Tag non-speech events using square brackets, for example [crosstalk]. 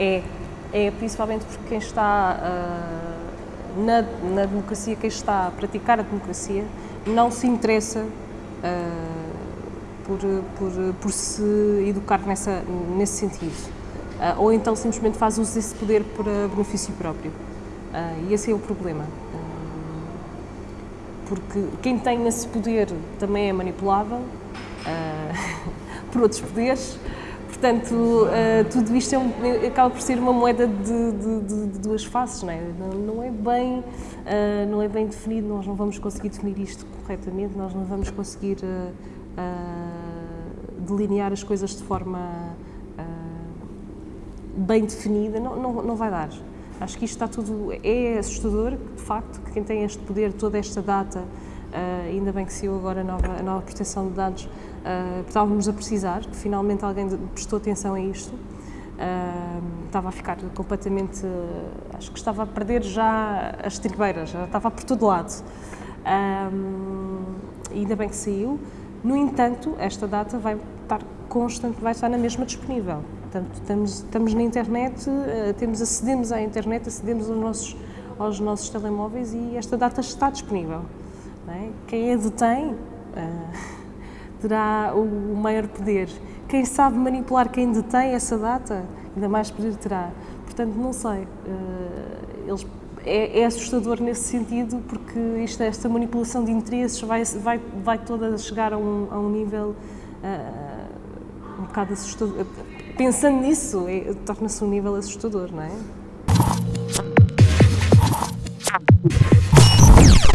É, é principalmente porque quem está uh, na, na, democracia, quem está a praticar a democracia, não se interessa uh, por, por, por se educar nessa, nesse sentido. Uh, ou então simplesmente faz uso desse poder para benefício próprio. e esse é o problema. porque quem tem esse poder também é manipulável [laughs] por outros poderes Portanto, uh, tudo isto é um, acaba por ser uma moeda de, de, de, de duas faces, não é? Não, não é bem, uh, não é bem definido, nós não vamos conseguir definir isto corretamente, nós não vamos conseguir uh, delinear as coisas de forma bem definida, não, não, não vai dar. Acho que isto está tudo, é assustador, de facto, que quem tem este poder, toda esta data, Uh, ainda bem que saiu agora a nova, a nova proteção de dados, uh, estávamos a precisar, que finalmente alguém prestou atenção a isto. Uh, estava a ficar completamente, acho que estava a perder já as tribeiras, já estava por todo lado. ainda bem que saiu. No entanto, esta data vai estar constante, vai estar na mesma disponível. Portanto, estamos, estamos na internet, temos, acedemos à internet, acedemos aos nossos, aos nossos telemóveis e esta data está disponível. É? Quem a detém uh, terá o maior poder. Quem sabe manipular quem detém essa data, ainda mais poder terá. Portanto, não sei. Uh, eles, é, é, assustador nesse sentido, porque isto, esta manipulação de interesses vai, vai, vai toda chegar a um, a um nível uh, um bocado assustador. Pensando nisso, é, torna-se um nível assustador, não é?